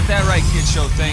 got that right, kid show thing.